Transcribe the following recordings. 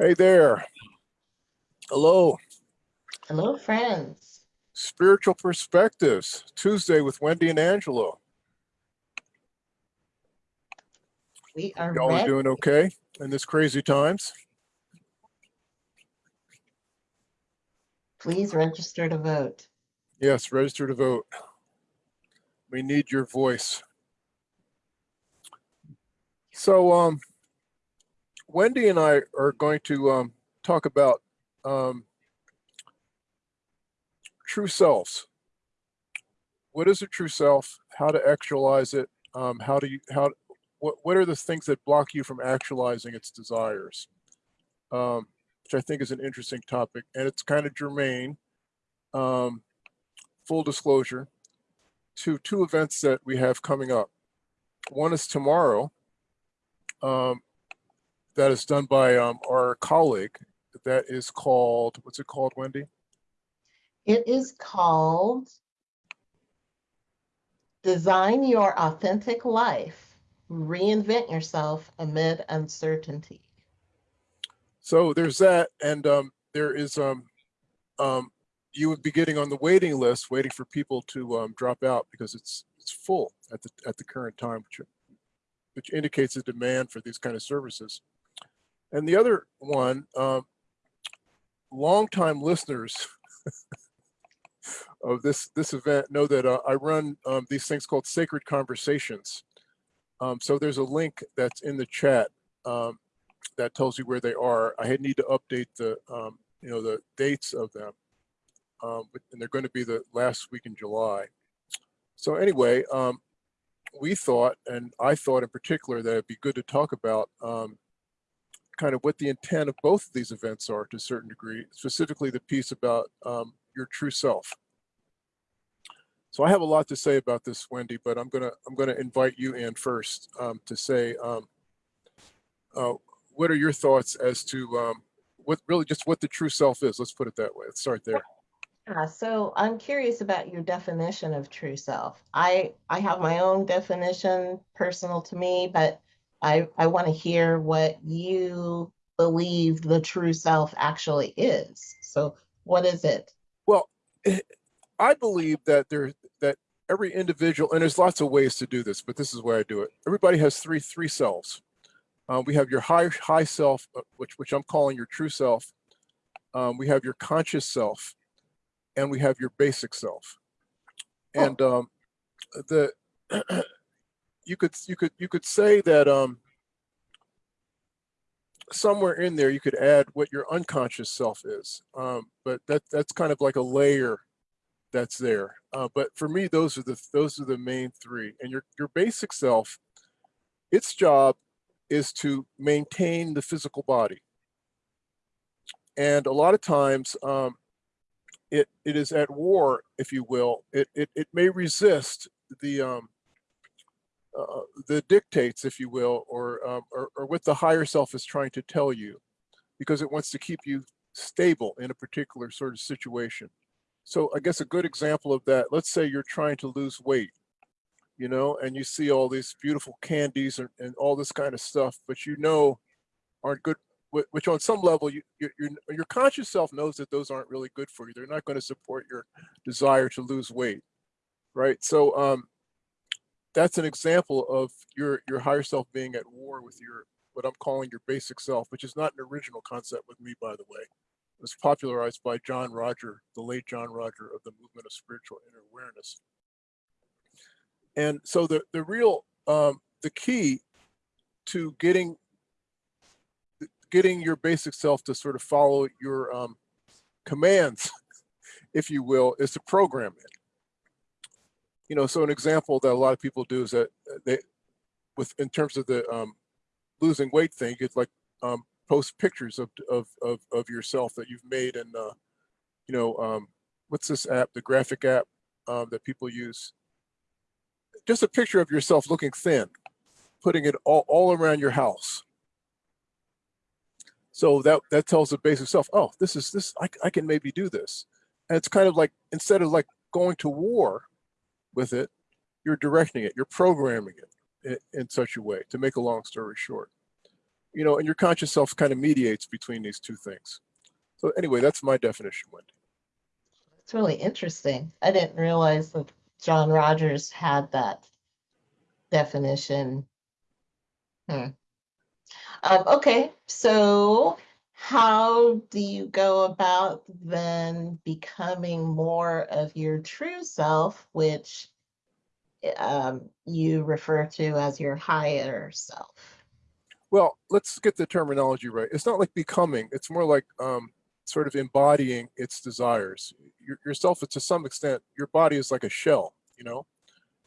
Hey there. Hello. Hello, friends. Spiritual Perspectives, Tuesday with Wendy and Angelo. We are Y'all are doing okay in this crazy times? Please register to vote. Yes, register to vote. We need your voice. So, um, Wendy and I are going to um, talk about um, true selves. What is a true self? How to actualize it? Um, how do you how what what are the things that block you from actualizing its desires? Um, which I think is an interesting topic, and it's kind of germane. Um, full disclosure to two events that we have coming up. One is tomorrow. Um, that is done by um, our colleague. That is called what's it called, Wendy? It is called Design Your Authentic Life. Reinvent yourself amid uncertainty. So there's that, and um, there is um, um, you would be getting on the waiting list, waiting for people to um, drop out because it's it's full at the at the current time, which which indicates a demand for these kind of services. And the other one, um, longtime listeners of this this event know that uh, I run um, these things called Sacred Conversations. Um, so there's a link that's in the chat um, that tells you where they are. I need to update the um, you know the dates of them, um, and they're going to be the last week in July. So anyway, we thought, and I thought in particular, that it'd be good to talk about kind of what the intent of both of these events are to a certain degree, specifically the piece about um, your true self. So I have a lot to say about this, Wendy, but I'm gonna I'm gonna invite you in first um, to say um, uh, what are your thoughts as to um, what really just what the true self is. Let's put it that way. Let's start there. Yeah, so I'm curious about your definition of true self. I I have my own definition personal to me, but I I want to hear what you believe the true self actually is. So what is it? Well, I believe that there that every individual, and there's lots of ways to do this, but this is why I do it. Everybody has three three selves. Uh, we have your high high self, uh, which which I'm calling your true self. Um, we have your conscious self, and we have your basic self. Oh. And um, the you could you could you could say that um, somewhere in there you could add what your unconscious self is. Um, but that that's kind of like a layer that's there. Uh, but for me, those are the those are the main three. And your your basic self, its job is to maintain the physical body. And a lot of times, um, it it is at war, if you will. It it it may resist the um, uh, the dictates, if you will, or, um, or or what the higher self is trying to tell you, because it wants to keep you stable in a particular sort of situation. So I guess a good example of that, let's say you're trying to lose weight, you know, and you see all these beautiful candies and, and all this kind of stuff, but you know aren't good, which on some level, you, your, your, your conscious self knows that those aren't really good for you. They're not going to support your desire to lose weight, right? So um, that's an example of your, your higher self being at war with your, what I'm calling your basic self, which is not an original concept with me, by the way It was popularized by John Roger, the late John Roger of the movement of spiritual inner awareness. And so the, the real, um, the key to getting, getting your basic self to sort of follow your um, commands, if you will, is to program it. You know, so an example that a lot of people do is that they, with, in terms of the um, losing weight thing, it's like um, post pictures of, of, of, of yourself that you've made and, uh, you know, um, what's this app, the graphic app um, that people use? Just a picture of yourself looking thin, putting it all, all around your house. So that, that tells the basic self, oh, this is this, I, I can maybe do this. And it's kind of like, instead of like going to war with it, you're directing it, you're programming it in, in such a way to make a long story short. you know, and your conscious self kind of mediates between these two things. So anyway, that's my definition, Wendy. It's really interesting. I didn't realize that John Rogers had that definition. Hmm. Um, okay, so how do you go about then becoming more of your true self, which um, you refer to as your higher self? Well, let's get the terminology right. It's not like becoming, it's more like um, sort of embodying its desires. Your, yourself, to some extent, your body is like a shell, you know?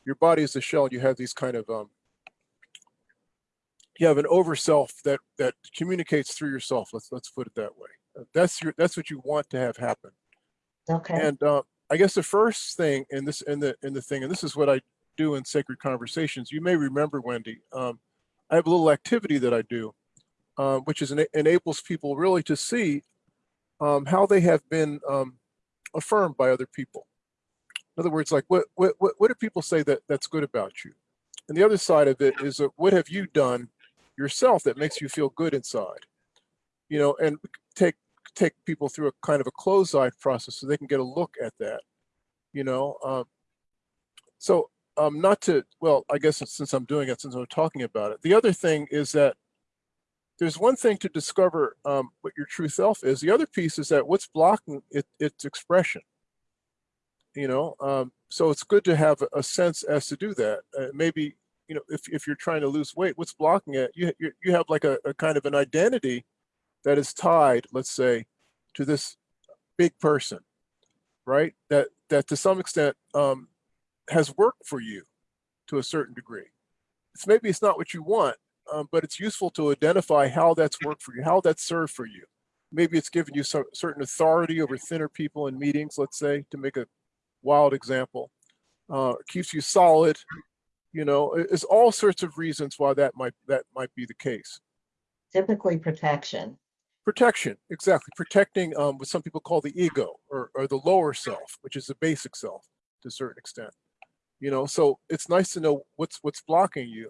Your body is a shell, you have these kind of, um, you have an over self that, that communicates through yourself. Let's, let's put it that way. That's your, that's what you want to have happen. Okay. And uh, I guess the first thing in this in the in the thing, and this is what I do in sacred conversations. You may remember, Wendy. Um, I have a little activity that I do, uh, which is ena- enables people really to see um, how they have been um, affirmed by other people. In other words, like what what what what do people say that that's good about you? And the other side of it is uh, what have you done yourself that makes you feel good inside? You know, and take take people through a kind of a closed eye process so they can get a look at that. You know, um, so um, not to well, I guess since I'm doing it, since I'm talking about it, the other thing is that there's one thing to discover um, what your true self is. The other piece is that what's blocking it, its expression. You know, um, so it's good to have a sense as to do that. Uh, maybe you know, if if you're trying to lose weight, what's blocking it? You you, have like a, a kind of an identity that is tied, let's say, to this big person, right? That that to some extent um, has worked for you to a certain degree. It's maybe it's not what you want, um, but it's useful to identify how that's worked for you, how that's served for you. Maybe it's given you some certain authority over thinner people in meetings, let's say, to make a wild example. Uh, keeps you solid. You know, it- it's all sorts of reasons why that might that might be the case. Typically protection. Protection, exactly. Protecting um, what some people call the ego or, or the lower self, which is the basic self to a certain extent. You know, so it's nice to know what's what's blocking you.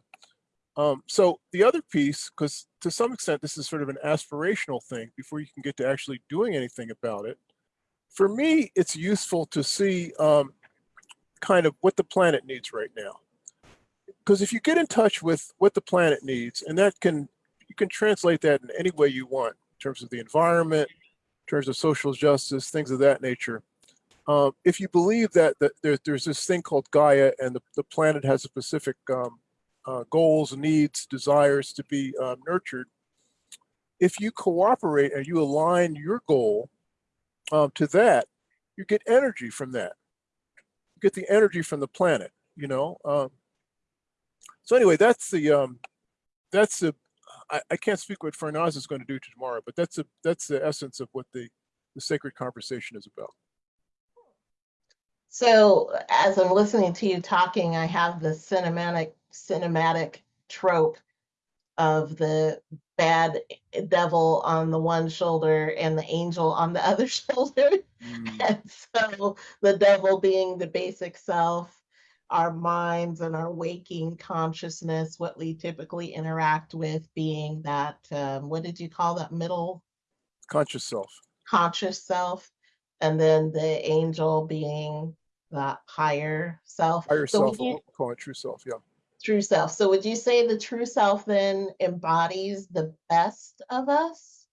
Um, so the other piece, because to some extent this is sort of an aspirational thing before you can get to actually doing anything about it. For me, it's useful to see um, kind of what the planet needs right now. Because if you get in touch with what the planet needs, and that can you can translate that in any way you want in terms of the environment, in terms of social justice, things of that nature. Um, if you believe that, that there, there's this thing called Gaia and the, the planet has a specific um, uh, goals, needs, desires to be um, nurtured, if you cooperate and you align your goal um, to that, you get energy from that. You get the energy from the planet, you know. So anyway, that's the um, that's the I, I can't speak what Farnaz is going to do tomorrow, but that's a that's the essence of what the the sacred conversation is about. So as I'm listening to you talking, I have the cinematic cinematic trope of the bad devil on the one shoulder and the angel on the other shoulder. And so the devil being the basic self, our minds and our waking consciousness, what we typically interact with being that, um, what did you call that middle Conscious self. conscious self? And then the angel being that higher self. Higher So self, you- we'll call it true self. Yeah. True self. So would you say the true self then embodies the best of us?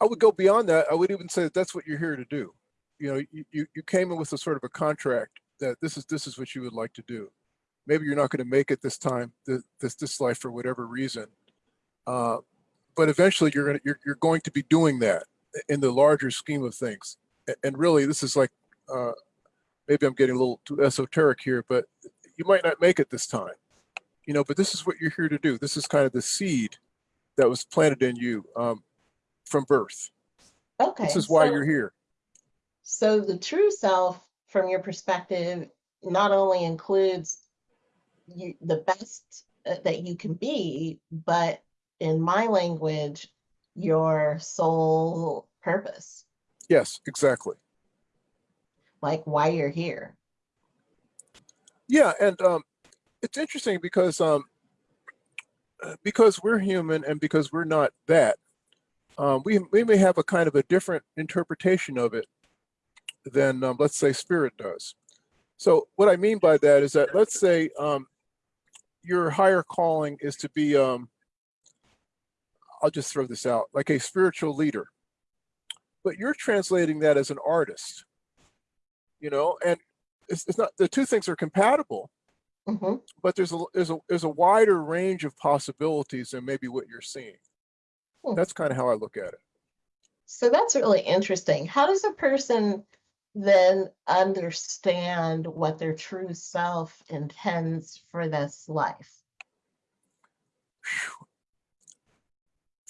I would go beyond that. I would even say that that's what you're here to do. You know, you, you, you came in with a sort of a contract that this is this is what you would like to do. Maybe you're not going to make it this time, this this life for whatever reason. Uh, but eventually you're going to you're, you're going to be doing that in the larger scheme of things. And really, this is like uh, maybe I'm getting a little too esoteric here, but you might not make it this time. You know, but this is what you're here to do. This is kind of the seed that was planted in you um, from birth. Okay. This is why so- you're here. So the true self, from your perspective, not only includes you, the best uh, that you can be, but in my language, your soul purpose, Yes, exactly. like why you're here. Yeah, and um, it's interesting because um, because we're human and because we're not that, um, we, we may have a kind of a different interpretation of it than, um, let's say, spirit does. So what I mean by that is that, let's say, um, your higher calling is to be, um, I'll just throw this out, like a spiritual leader. But you're translating that as an artist, you know, and it's, it's not, the two things are compatible, hmm but there's a, there's a, there's a wider range of possibilities than maybe what you're seeing. Hmm. That's kind of how I look at it. So that's really interesting. How does a person then understand what their true self intends for this life?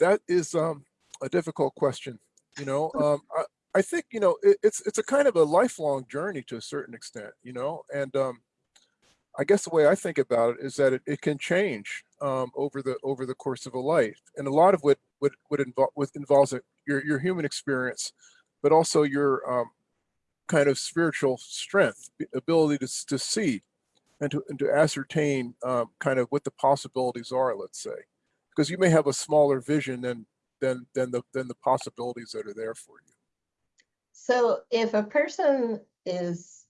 That is um, a difficult question. You know, um, I, I think you know it, it's it's a kind of a lifelong journey to a certain extent. You know, and um, I guess the way I think about it is that it, it can change um, over the over the course of a life, and a lot of what what what involve with involves it, your your human experience, but also your um, kind of spiritual strength, ability to to see, and to and to ascertain um, kind of what the possibilities are. Let's say, because you may have a smaller vision than than than the than the possibilities that are there for you. So if a person is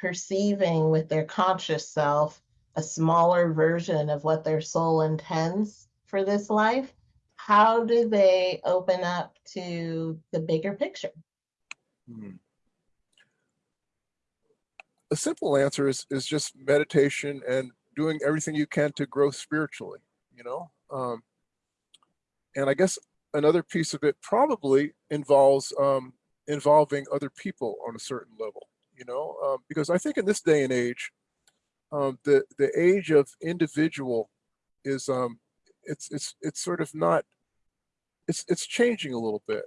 perceiving with their conscious self a smaller version of what their soul intends for this life, how do they open up to the bigger picture? Hmm. A simple answer is is just meditation and doing everything you can to grow spiritually. You know, um, and I guess another piece of it probably involves um, involving other people on a certain level. You know, um, because I think in this day and age, um, the the age of individual is um, it's it's it's sort of not it's it's changing a little bit.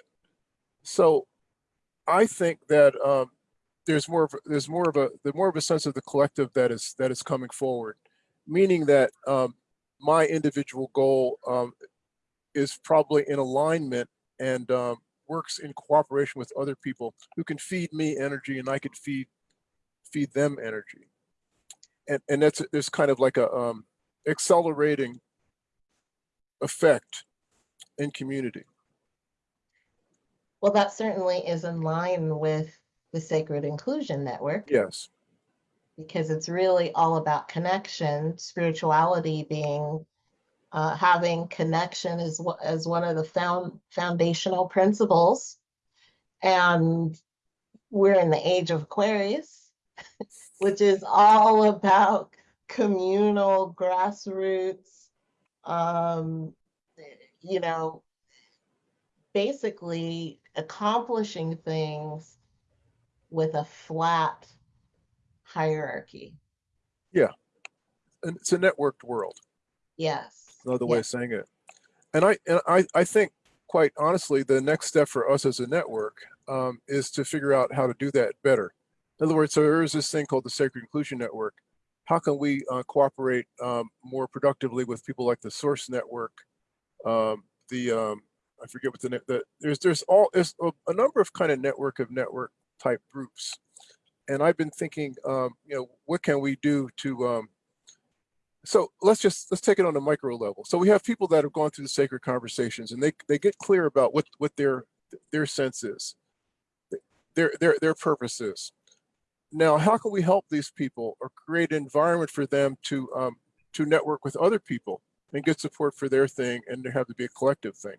So I think that um, there's more of there's more of a there's more of a sense of the collective that is that is coming forward, meaning that um, my individual goal um, is probably in alignment and um, works in cooperation with other people who can feed me energy and I can feed feed them energy, and and that's there's kind of like a um, accelerating effect in community. Well, that certainly is in line with the Sacred Inclusion Network Yes. because it's really all about connection, spirituality being uh, having connection as wha- as one of the found foundational principles. And we're in the age of Aquarius, which is all about communal grassroots, um, you know, basically accomplishing things with a flat hierarchy. Yeah. And it's a networked world. Yes. Another way Yeah. of saying it. And I and I I think quite honestly, the next step for us as a network um, is to figure out how to do that better. In other words, so there is this thing called the Sacred Inclusion Network. How can we uh, cooperate um, more productively with people like the Source Network, um, the um, I forget what the, the there's there's all there's a, a number of kind of network of network type groups, and I've been thinking, um, you know, what can we do to um, so let's just let's take it on a micro level. So we have people that have gone through the sacred conversations and they they get clear about what what their their sense is their their their purpose is. Now how can we help these people or create an environment for them to um to network with other people and get support for their thing and there have to be a collective thing?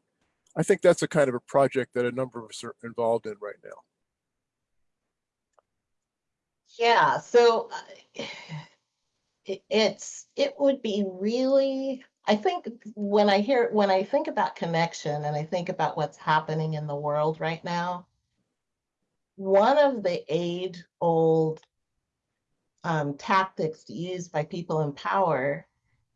I think that's a kind of a project that a number of us are involved in right now Yeah, so uh, it, it's it would be really I think when I hear when I think about connection and I think about what's happening in the world right now, one of the age-old um, tactics used by people in power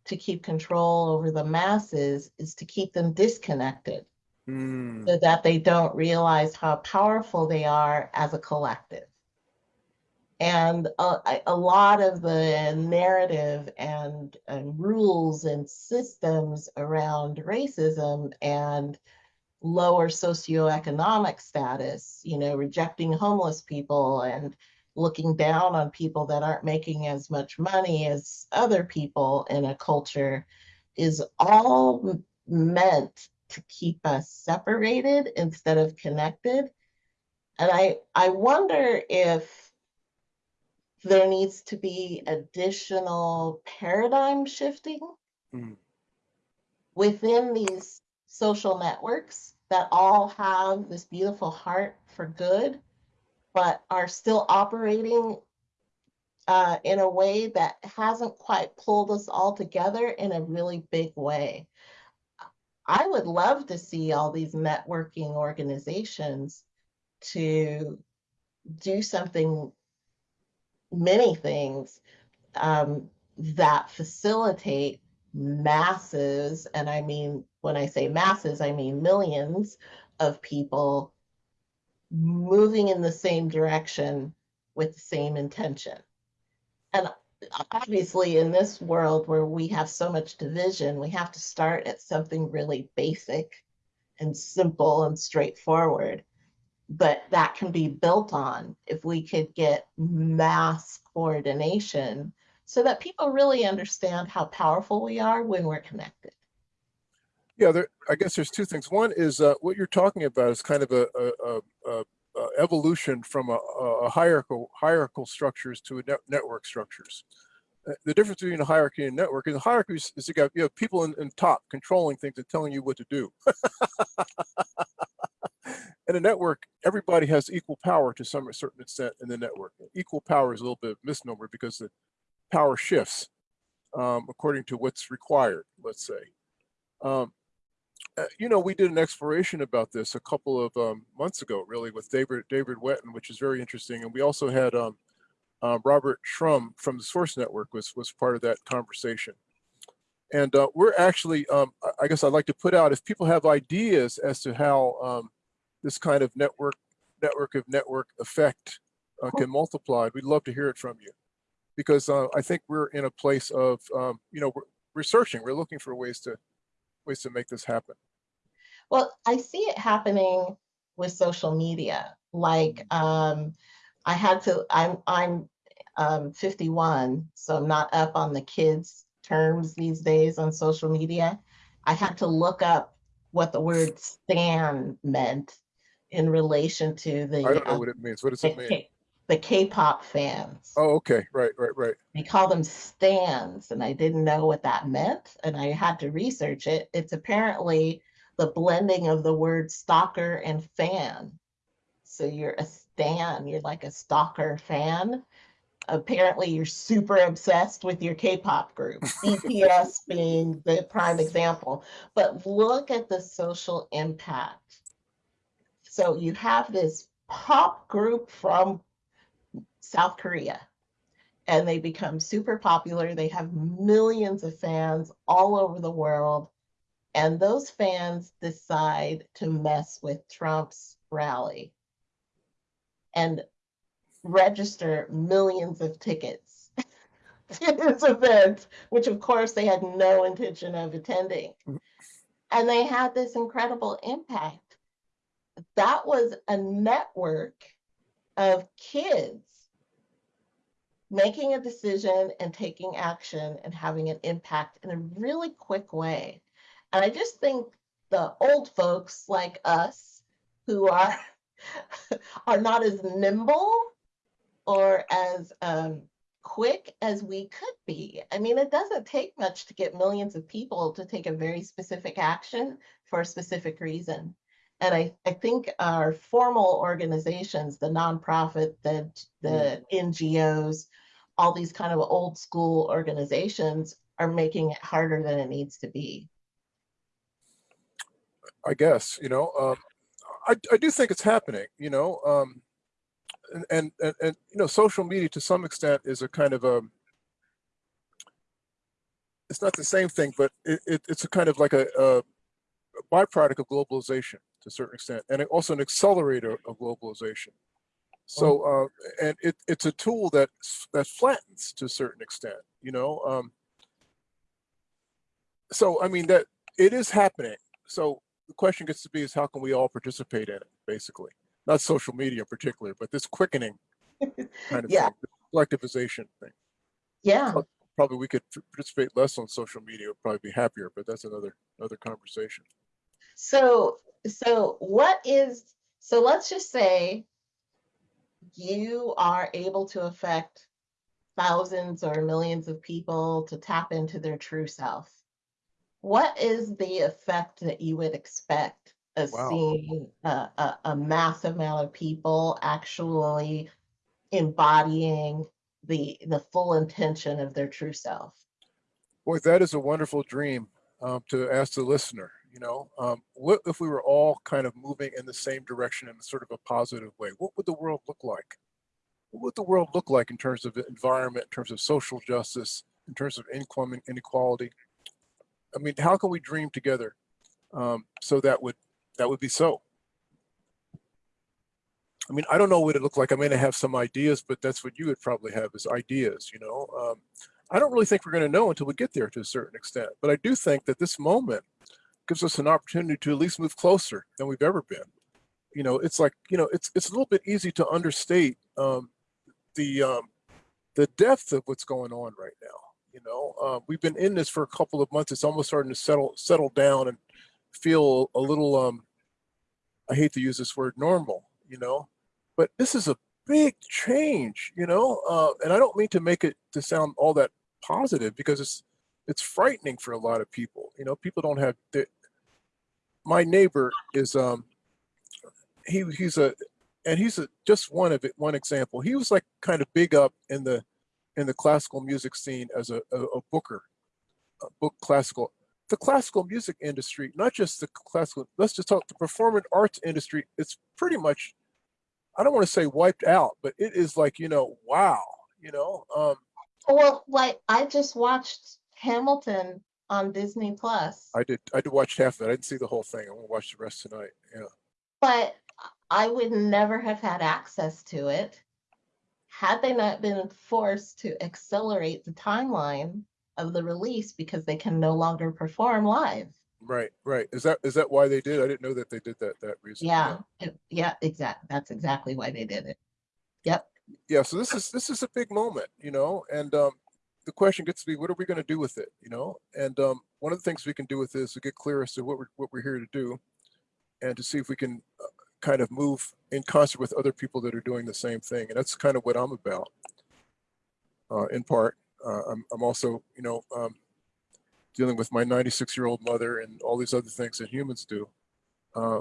to keep control over the masses is to keep them disconnected Hmm. so that they don't realize how powerful they are as a collective. And uh, a lot of the narrative and, and rules and systems around racism and lower socioeconomic status, you know, rejecting homeless people and looking down on people that aren't making as much money as other people in a culture, is all meant to keep us separated instead of connected. And I, I wonder if there needs to be additional paradigm shifting Mm. within these social networks that all have this beautiful heart for good, but are still operating uh, in a way that hasn't quite pulled us all together in a really big way. I would love to see all these networking organizations to do something, many things um, that facilitate masses, and I mean, when I say masses, I mean millions of people moving in the same direction with the same intention. And obviously, in this world where we have so much division, we have to start at something really basic and simple and straightforward. But that can be built on if we could get mass coordination so that people really understand how powerful we are when we're connected. Yeah, there, I guess there's two things. One is uh, what you're talking about is kind of a, a, a, a, evolution from a, hierarchical hierarchical structures to a net, network structures. Uh, The difference between a hierarchy and network is hierarchy is, is you got you have people in, in top controlling things and telling you what to do. in a network, everybody has equal power to some certain extent in the network. Equal power is a little bit of misnomer because the power shifts um, according to what's required, let's say. Um, uh, you know, we did an exploration about this a couple of um, months ago, really, with David David Wetton, which is very interesting. And we also had um, uh, Robert Shrum from the Source Network was was part of that conversation. And uh, we're actually, um, I- I guess I'd like to put out if people have ideas as to how um, this kind of network network of network effect uh, can multiply. We'd love to hear it from you because uh, I think we're in a place of, um, you know, we're researching. We're looking for ways to ways to make this happen. Well, I see it happening with social media. Like, um, I had to, I'm, I'm um, 51, so I'm not up on the kids' terms these days on social media. I had to look up what the word stan meant in relation to the, I don't know uh, what it means. What does it mean? The K-pop fans. Oh, okay. Right, right, right. We call them stans, and I didn't know what that meant, and I had to research it. It's apparently the blending of the word stalker and fan. So you're a stan, you're like a stalker fan. Apparently, you're super obsessed with your K-pop group, BTS being the prime example. But look at the social impact. So you have this pop group from South Korea and they become super popular. They have millions of fans all over the world. And those fans decide to mess with Trump's rally and register millions of tickets to his event, which of course they had no intention of attending. Mhm. And they had this incredible impact. That was a network of kids making a decision and taking action and having an impact in a really quick way. And I just think the old folks like us who are are not as nimble or as um, quick as we could be. I mean, it doesn't take much to get millions of people to take a very specific action for a specific reason. And I, I think our formal organizations, the nonprofit, the, the NGOs, all these kind of old school organizations are making it harder than it needs to be. I guess, you know, um, I, I do think it's happening, you know, um, and, and, and, and, you know, social media to some extent is a kind of a, it's not the same thing, but it, it, it's a kind of like a, a byproduct of globalization to a certain extent, and also an accelerator of globalization. So, uh, and it, it's a tool that that flattens to a certain extent, you know. Um, so, I mean that it is happening. So the question gets to be is how can we all participate in it, basically? Not social media in particular, but this quickening kind of Yeah. thing, collectivization thing. Yeah, probably we could participate less on social media, would probably be happier, but that's another, another conversation. So, so what is, so let's just say you are able to affect thousands or millions of people to tap into their true self. What is the effect that you would expect of Wow. seeing a, a, a massive amount of people actually embodying the the full intention of their true self? Boy, that is a wonderful dream um, to ask the listener. You know, um, what if we were all kind of moving in the same direction in sort of a positive way? What would the world look like? What would the world look like in terms of environment, in terms of social justice, in terms of income and inequality? I mean, how can we dream together um, so that would that would be so? I mean, I don't know what it looked like. I may have some ideas, but that's what you would probably have is ideas. You know, um, I don't really think we're going to know until we get there to a certain extent. But I do think that this moment gives us an opportunity to at least move closer than we've ever been. You know, it's like you know, it's it's a little bit easy to understate um, the um, the depth of what's going on right now. You know, uh, we've been in this for a couple of months. It's almost starting to settle settle down and feel a little. Um, I hate to use this word, normal. You know, but this is a big change. You know, uh, and I don't mean to make it to sound all that positive because it's it's frightening for a lot of people. You know, people don't have. My neighbor is um he he's a and he's a, just one of it one example. He was like kind of big up in the in the classical music scene as a, a, a booker, a book classical. The classical music industry, not just the classical, let's just talk the performing arts industry, it's pretty much, I don't want to say wiped out, but it is like, you know, wow, you know. Um, Well, like I just watched Hamilton on Disney Plus, I did I did watch half of it. I didn't see the whole thing. I won't watch the rest tonight. Yeah. but I would never have had access to it had they not been forced to accelerate the timeline of the release because they can no longer perform live. Right, right. Is that is that why they did? I didn't know that they did that that reason. Yeah, it- yeah, exactly. That's exactly why they did it. Yep. yeah so this is this is a big moment you know and um the question gets to be what are we going to do with it you know? And um one of the things we can do with this is to get clear as to what we're what we're here to do and to see if we can uh, kind of move in concert with other people that are doing the same thing and that's kind of what i'm about. Uh in part uh, I'm, I'm also you know um dealing with my 96 year old mother and all these other things that humans do. Uh,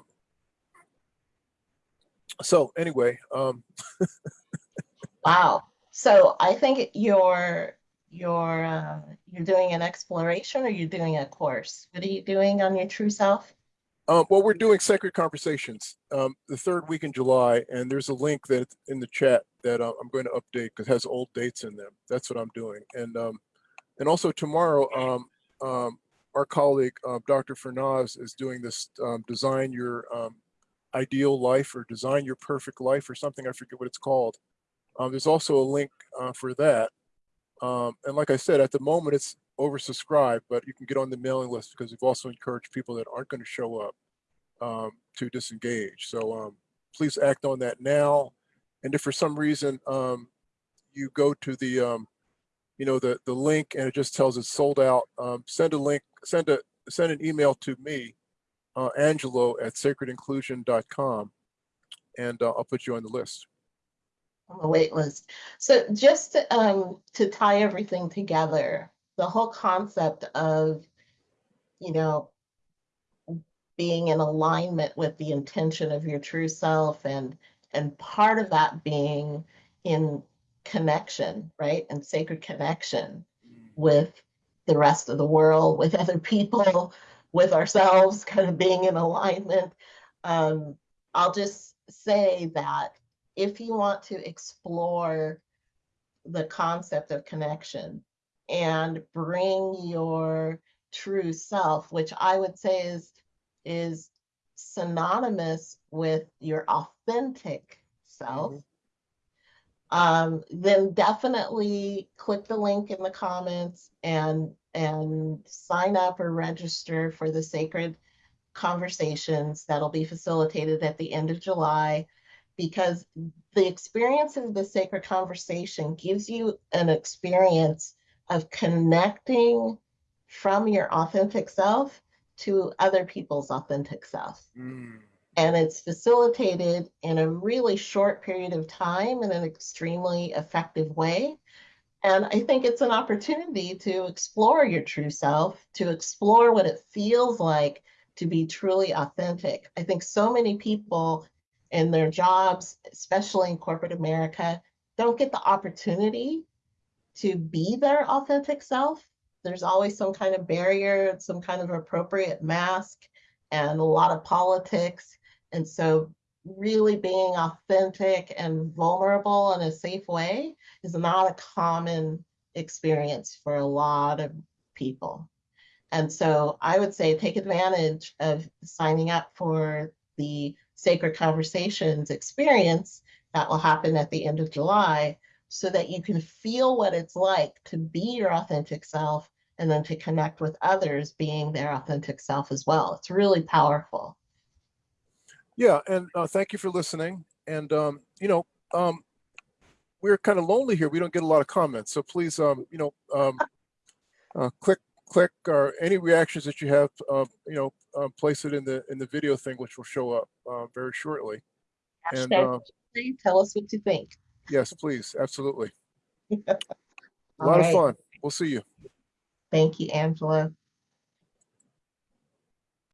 so anyway um Wow. So I think you're you're uh, you're doing an exploration or you're doing a course. What are you doing on your true self? Um, well, we're doing Sacred Conversations um, the third week in July, and there's a link that in the chat that uh, I'm going to update because it has old dates in them. That's what I'm doing, and um, and also tomorrow, um, um, our colleague uh, Dr. Farnaz is doing this um, design your um, ideal life or design your perfect life or something. I forget what it's called. Um, there's also a link uh, for that, um, and like I said, at the moment it's oversubscribed, but you can get on the mailing list because we've also encouraged people that aren't going to show up um, to disengage. So um, please act on that now. And if for some reason um, you go to the, um, you know, the the link and it just tells it's sold out, um, send a link, send a send an email to me, uh, Angelo at sacredinclusion.com, and uh, I'll put you on the list. On the wait list. So just to, um, to tie everything together, the whole concept of, you know, being in alignment with the intention of your true self and and part of that being in connection, right? And sacred connection with the rest of the world, with other people, with ourselves, kind of being in alignment. Um, I'll just say that if you want to explore the concept of connection and bring your true self, which I would say is is synonymous with your authentic self, Mhm. um, then definitely click the link in the comments and and sign up or register for the sacred conversations that'll be facilitated at the end of July because the experience of the sacred conversation gives you an experience of connecting from your authentic self to other people's authentic self. Mm, And it's facilitated in a really short period of time in an extremely effective way. And I think it's an opportunity to explore your true self, to explore what it feels like to be truly authentic. I think so many people in their jobs, especially in corporate America, don't get the opportunity to be their authentic self. There's always some kind of barrier, some kind of appropriate mask, and a lot of politics. And so, really being authentic and vulnerable in a safe way is not a common experience for a lot of people. And so, I would say take advantage of signing up for the Sacred Conversations experience that will happen at the end of July so that you can feel what it's like to be your authentic self and then to connect with others being their authentic self as well. It's really powerful. Yeah, and uh, thank you for listening. And um, you know, um, we're kind of lonely here. We don't get a lot of comments, so please, um, you know, um, uh, click, click, or any reactions that you have, uh, you know, uh, place it in the in the video thing, which will show up uh, very shortly. And Hashtag uh, Tuesday, tell us what you think. yes, please, absolutely. A lot of fun. We'll see you. Thank you, Angelo.